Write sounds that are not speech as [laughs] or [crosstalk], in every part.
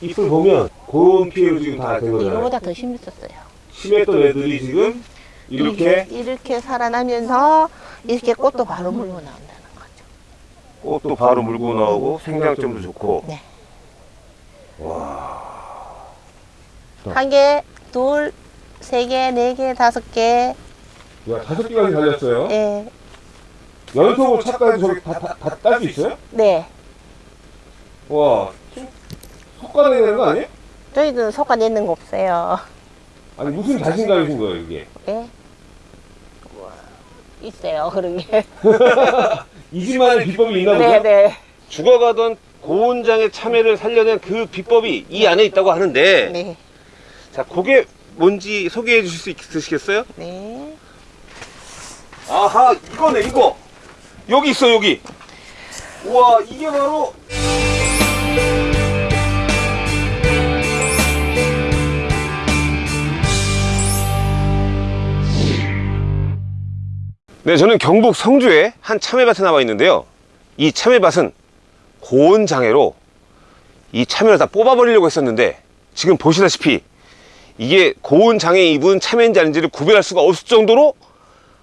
잎을 보면 고온 피해로 지금 다 된 거잖아요. 이거보다 더 심했었어요. 심했던 애들이 지금 이렇게 이렇게 살아나면서 이렇게 꽃도 바로 물고 나온다는 거죠. 꽃도 바로 물고 나오고 생장점도 좋고 네. 와 한 개, 둘, 세 개, 네 개, 다섯 개. 야, 다섯 개까지 달렸어요. 예. 연속으로 차까지 저기 다딸 수 있어요? 네. 와 속가닥이 되는 거 아니에요? 저희는 속아 내는 거 없어요. 아니 무슨 자신감이신 거예요 이게? 예. 우와, 있어요, 그런 게. [laughs] 이 집만의 비법이 있나 보죠? 네, 네. 죽어가던 고온장의 참외를 살려낸 그 비법이 이 안에 있다고 하는데 네. 자 그게 뭔지 소개해 주실 수 있으시겠어요? 네. 아하 이거네 이거 여기 있어 여기 우와 이게 바로 네 저는 경북 성주의 한 참외밭에 나와 있는데요 이 참외밭은 고온 장애로 이 참외를 다 뽑아버리려고 했었는데 지금 보시다시피 이게 고온 장애 입은 참외인지 아닌지를 구별할 수가 없을 정도로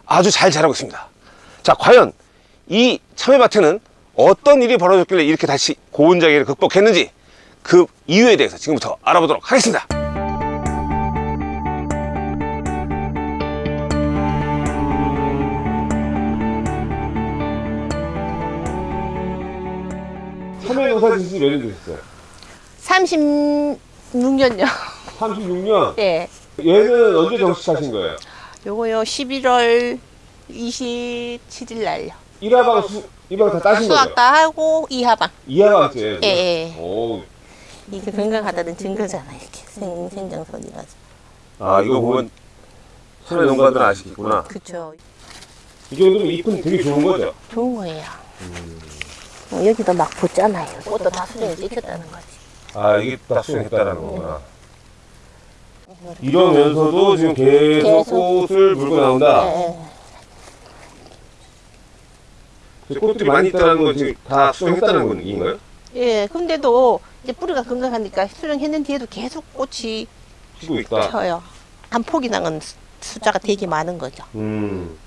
아주 잘 자라고 있습니다. 자, 과연 이 참외밭에는 어떤 일이 벌어졌길래 이렇게 다시 고온 장애를 극복했는지 그 이유에 대해서 지금부터 알아보도록 하겠습니다. 농사 지신 몇년 되셨어요? 36년요. 36년. 예. 얘는 언제 정식하신 거예요? 요거요, 11월 27일 날요. 1화방 수, 1화방 다 따신 거죠? 수학 다 하고 2하방. 2화방째. 예, 예. 오, 이게 건강하다는 증거잖아요, 이렇게. 생, 생장선이라서. 아 이거 보면 참외 농가들 아시겠구나. 그쵸. 이 정도면 잎은 되게 좋은 거죠. 좋은 거예요. 어, 여기도 막 붙잖아요. 꽃도 다 수정이 찍혔다는 거지. 아 이게 다 수정했다는 거구나. 이러면서도 지금 계속, 계속. 꽃을 물고 나온다. 예, 예. 꽃들이 많이 있다는 건 지금 다 수정했다는 건 얘기인가요? 예, 근데도 이제 뿌리가 건강하니까 수정했는 뒤에도 계속 꽃이 피고 있다. 펴요. 한 폭이 나는 수- 숫자가 되게 많은 거죠. 음.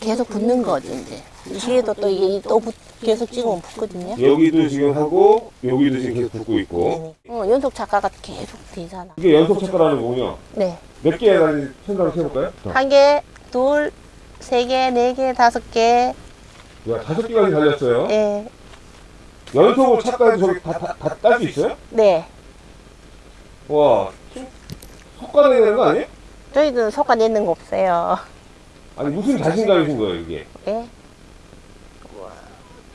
계속 붙는 거죠, 이제. 뒤에도 또 이게 또 붙- 계속 찍으면 붙거든요. 여기도 지금 하고 여기도 지금 계속 붙고 있고. 어, 연속 작가가 계속 되잖아. 이게 연속 착가라는 거군요. 네. 몇 개에 달린 생각을 해볼까요? 한 개, 둘, 세 개, 네 개, 다섯 개. 야, 다섯 개까지 달렸어요. 예. 연속으로 착가해도 저기 다딸 수 있어요? 네. 와, 속가닥이 되는 거 아니에요? 저희는 속아 내는 거 없어요. 아니 무슨 자신감이신 거예요 이게? 예. 우와,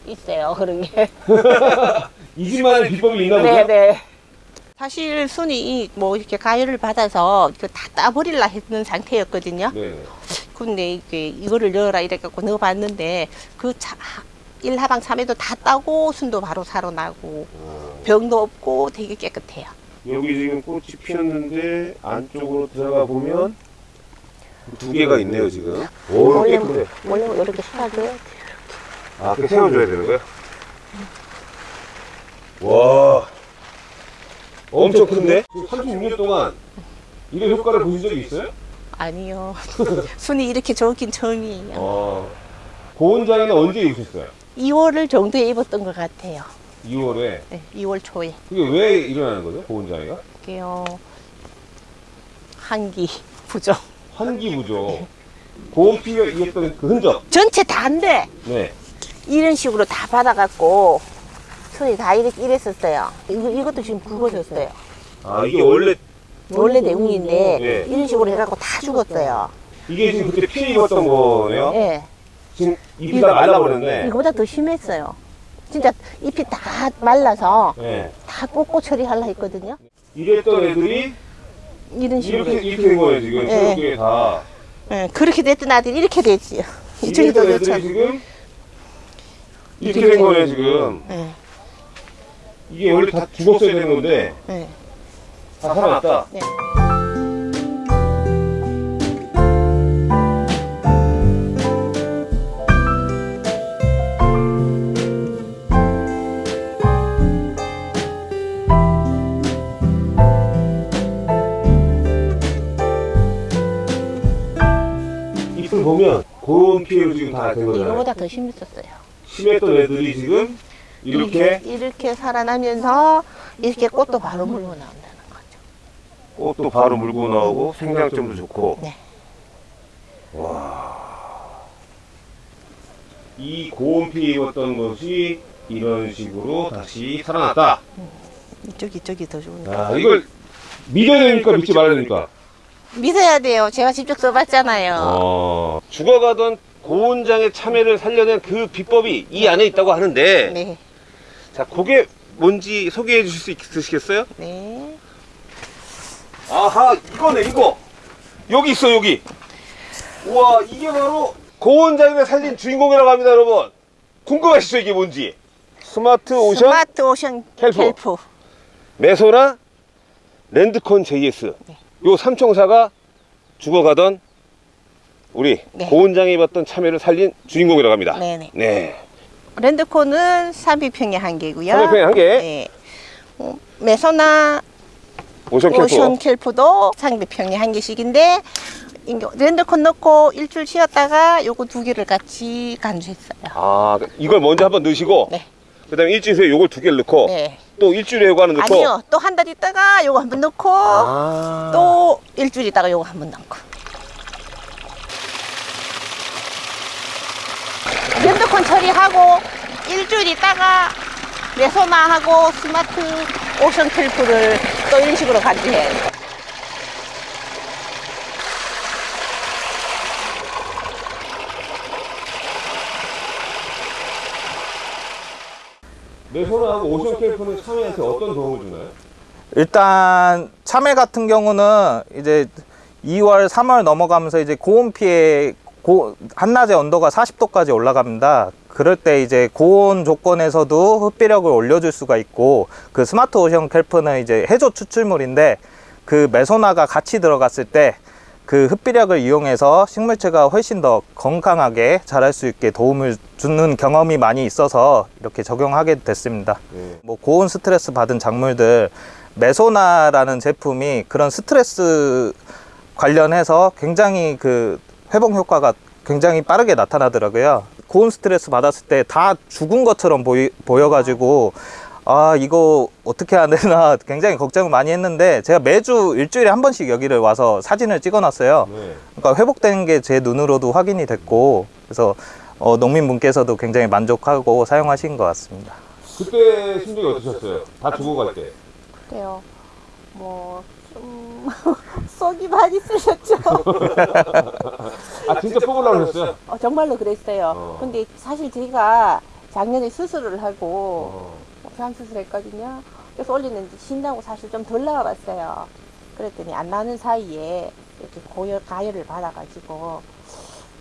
있어요, 그런 게. [laughs] 이 집만의 비법이 있나 보죠? 네, 네. 사실 순이 뭐 이렇게 가열을 받아서 이거 다 따버릴라 했는 상태였거든요. 네. 근데 이게 이거를 넣어라 이래갖고 넣어봤는데 그 차, 일하방 참외도 다 따고 순도 바로 살아나고 병도 없고 되게 깨끗해요. 여기 지금 꽃이 피었는데 안쪽으로 들어가 보면 두 개가 있네요 지금. 오, 원래 깨끗해. 원래 이렇게 심하게 아, 그 세워줘야 되는 거야? 와, 엄청 큰데? 지금 36년 동안 이런 효과를 보신 적이 있어요? 아니요. [laughs] 순이 이렇게 좋긴 처음이에요. 어. 고온장에는 언제 입으셨어요? 2월을 정도에 입었던 것 같아요. 2월에. 네, 2월 초에. 그게 왜 일어나는 거죠? 고온장애가? 이게요 한기 부족. 환기 부족. 고온 피가 이었던 그 흔적. 전체 다인데 네. 이런 식으로 다 받아갖고 손이 다 이렇게 이랬었어요. 이거, 이것도 지금 굵어졌어요. 아, 이게 원래 원래 내용인데 네. 이런 식으로 해갖고 다 죽었어요. 이게 지금 그때 피해 입었던 거네요? 예. 지금 잎이 다 말라버렸네. 이거보다 더 심했어요. 진짜 잎이 다 말라서 네. 다 꽂고 처리하려 했거든요. 이랬던 애들이 이런 식으로. 이렇게, 이렇게 된 거예요, 지금. 네. 새롭게 다. 예, 그렇게 됐던 아들이 이렇게 되지요. 이쪽에도 이랬던 애들이 그렇죠. 지금 이렇게. 된 거예요, 지금. 예, 이게 원래 다 죽었어야 되는 건데, 예, 다 살아났다. 예. 보면 고온 피해로 지금 다 된 거잖아요. 이거보다 더 심했었어요. 심했던 애들이 지금 이렇게 이렇게 살아나면서 이렇게 꽃도 바로 물고 나온다는 거죠. 꽃도 바로 물고 나오고 생장점도 좋고. 네. 이 고온 피해 입었던 것이 이런 식으로 다시 살아났다. 이쪽 이쪽이 더 좋은데. 아, 이걸 믿어야 됩니까? 믿지 말아야 됩니까? 믿어야 돼요. 제가 직접 써봤잖아요. 어, 죽어가던 고온장의 참외를 살려낸 그 비법이 이 안에 있다고 하는데, 네, 자, 그게 뭔지 소개해 주실 수 있으시겠어요? 네. 아하, 이거네, 이거. 여기 있어, 여기. 우와, 이게 바로 고온장을 살린 주인공이라고 합니다, 여러분. 궁금하시죠, 이게 뭔지? Smart Ocean Smart Ocean Kelp. Kelp. 메소나 랜드콘 JS. 네. 요 삼총사가 죽어가던 우리 네. 고온장에 입었던 참외를 살린 주인공이라고 합니다. 네네. 네. 랜드콘은 삼비평에 한 개고요. 삼비평에 한 개. 네. 어, 메소나 오션 캠프. 오션 캘프도 상비평에 한 개씩인데 랜드콘 넣고 일주일 쉬었다가 요거 두 개를 같이 간주했어요. 아, 이걸 먼저 한번 넣으시고, 네. 그 다음에 일주일 후에 요걸 두 개를 넣고, 네. 또 일주일에 요거 하나 넣고. 아니요. 또 한 달 있다가 요거 한 번 넣고 아. 또 일주일 있다가 요거 한 번 넣고. 랜드콘 처리하고 일주일 있다가 레소나하고 스마트 오션 캘프를 또 이런 식으로 간주해요. 메소나하고 Ocean Kelp는 참외한테 어떤 도움을 주나요? 일단 참외 같은 경우는 이제 2월, 3월 넘어가면서 이제 고온 피해 고, 한낮에 온도가 40도까지 올라갑니다. 그럴 때 이제 고온 조건에서도 흡비력을 올려줄 수가 있고 그 Smart Ocean Kelp는 이제 해조 추출물인데 그 메소나가 같이 들어갔을 때 그 흡비력을 이용해서 식물체가 훨씬 더 건강하게 자랄 수 있게 도움을 주는 경험이 많이 있어서 이렇게 적용하게 됐습니다. 네. 뭐 고온 스트레스 받은 작물들 메소나라는 제품이 그런 스트레스 관련해서 굉장히 그 회복 효과가 굉장히 빠르게 나타나더라고요. 고온 스트레스 받았을 때 다 죽은 것처럼 보이, 보여가지고 아 이거 어떻게 해야 되나 [laughs] 굉장히 걱정을 많이 했는데 제가 매주 일주일에 한 번씩 여기를 와서 사진을 찍어놨어요. 네. 그러니까 회복된 게 제 눈으로도 확인이 됐고 그래서 어, 농민분께서도 굉장히 만족하고 사용하신 것 같습니다. 그때 심정이 어떠셨어요? 다 죽어갈 때. 그래요. 뭐, 좀, [laughs] 속이 많이 쓰셨죠. [laughs] 아, 진짜 뽑으려고 하셨어요? 어, 정말로 그랬어요. 어. 근데 사실 제가 작년에 수술을 하고, 어. 폐암 수술했거든요. 그래서 올리는데 신다고 사실 좀 덜 나와봤어요. 그랬더니 안 나는 사이에 이렇게 고열, 가열을 받아가지고,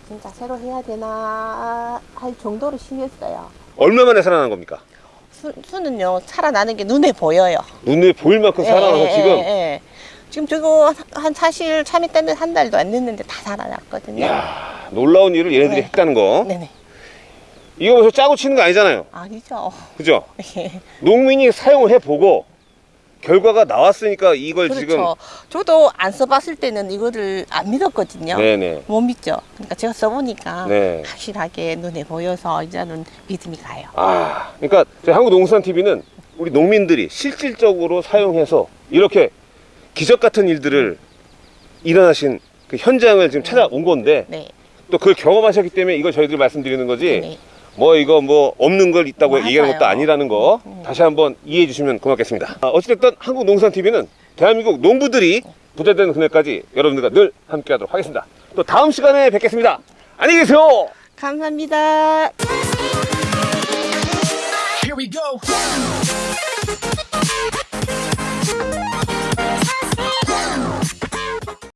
진짜 새로 해야 되나 할 정도로 심했어요. 얼마 만에 살아난 겁니까? 수, 수는요, 살아나는 게 눈에 보여요. 눈에 보일 만큼 살아나서 예, 지금 예, 예. 지금 저거 한 사실 참이 때는 한 달도 안 됐는데 다 살아났거든요. 이야, 놀라운 일을 얘네들이 네. 했다는 거. 네네. 이거 벌써 짜고 치는 거 아니잖아요. 아니죠. 그죠? [laughs] 예. 농민이 사용을 해보고 결과가 나왔으니까 이걸 그렇죠. 지금 저도 안 써봤을 때는 이거를 안 믿었거든요. 네네 못 믿죠. 그러니까 제가 써보니까 네. 확실하게 눈에 보여서 이제는 믿음이 가요. 아 그러니까 저희 한국농수산TV는 우리 농민들이 실질적으로 사용해서 이렇게 기적 같은 일들을 일어나신 그 현장을 지금 찾아온 건데 네. 또 그걸 경험하셨기 때문에 이걸 저희들이 말씀드리는 거지 네. 뭐 이거 뭐 없는 걸 있다고 맞아요. 얘기하는 것도 아니라는 거 네. 다시 한번 이해해 주시면 고맙겠습니다. 아, 어찌됐든 한국농산TV는 대한민국 농부들이 부자되는 그날까지 여러분들과 늘 함께 하도록 하겠습니다. 또 다음 시간에 뵙겠습니다. 안녕히 계세요. 감사합니다.